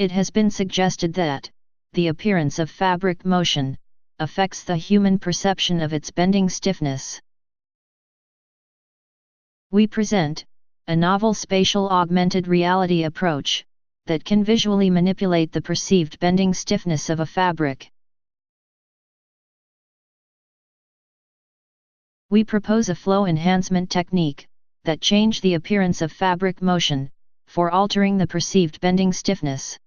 It has been suggested that, the appearance of fabric motion, affects the human perception of its bending stiffness. We present, a novel spatial augmented reality approach, that can visually manipulate the perceived bending stiffness of a fabric. We propose a flow enhancement technique, that change the appearance of fabric motion, for altering the perceived bending stiffness.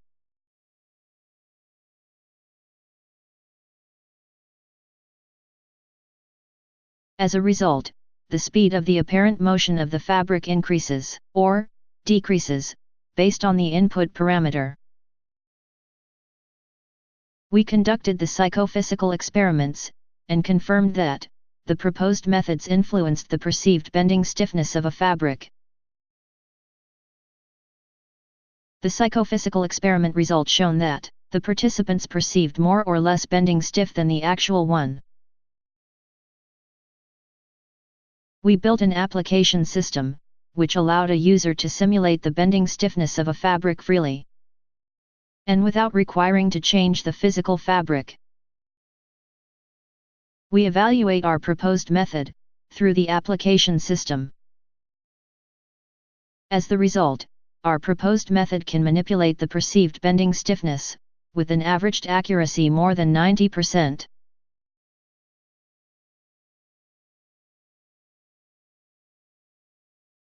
As a result, the speed of the apparent motion of the fabric increases, or decreases, based on the input parameter. We conducted the psychophysical experiments, and confirmed that, the proposed methods influenced the perceived bending stiffness of a fabric. The psychophysical experiment result shown that, the participants perceived more or less bending stiff than the actual one. We built an application system, which allowed a user to simulate the bending stiffness of a fabric freely. And without requiring to change the physical fabric. We evaluate our proposed method, through the application system. As the result, our proposed method can manipulate the perceived bending stiffness, with an averaged accuracy more than 90%.